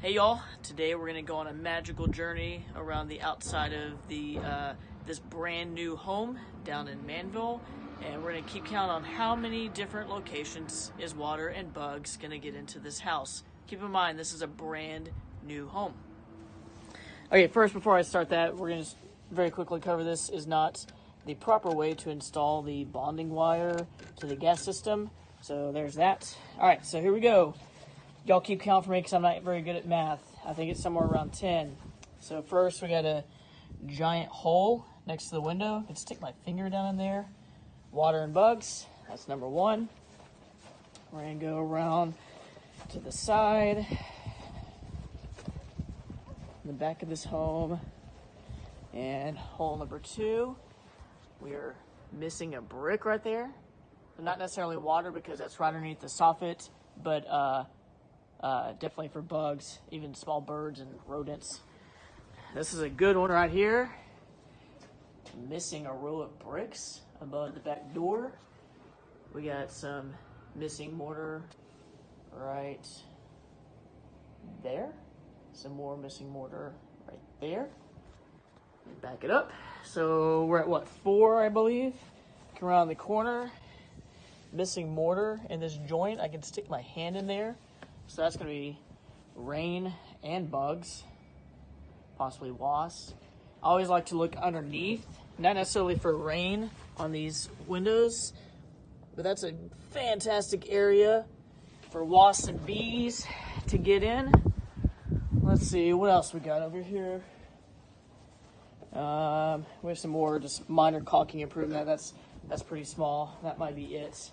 Hey y'all, today we're gonna go on a magical journey around the outside of the uh, this brand new home down in Manville and we're gonna keep count on how many different locations is water and bugs gonna get into this house. Keep in mind this is a brand new home. Okay, first before I start that, we're gonna very quickly cover this is not the proper way to install the bonding wire to the gas system. So there's that. All right, so here we go. Y'all keep count for me because I'm not very good at math. I think it's somewhere around 10. So first we got a giant hole next to the window. I can stick my finger down in there. Water and bugs, that's number one. We're gonna go around to the side, the back of this home, and hole number two. We are missing a brick right there. Not necessarily water because that's right underneath the soffit, but uh, uh, definitely for bugs, even small birds and rodents. This is a good one right here. Missing a row of bricks above the back door. We got some missing mortar right there. Some more missing mortar right there. Back it up. So we're at what, four, I believe? Come around the corner. Missing mortar in this joint. I can stick my hand in there. So that's going to be rain and bugs, possibly wasps. I always like to look underneath, not necessarily for rain on these windows, but that's a fantastic area for wasps and bees to get in. Let's see, what else we got over here? Um, we have some more just minor caulking improvement. That's that's pretty small. That might be it.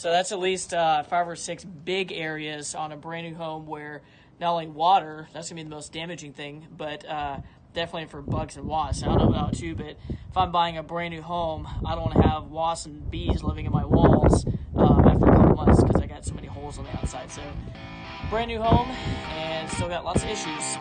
So that's at least uh, five or six big areas on a brand new home where not only water, that's gonna be the most damaging thing, but uh, definitely for bugs and wasps. I don't know about you, but if I'm buying a brand new home, I don't want to have wasps and bees living in my walls um, after a couple months because I got so many holes on the outside. So brand new home and still got lots of issues.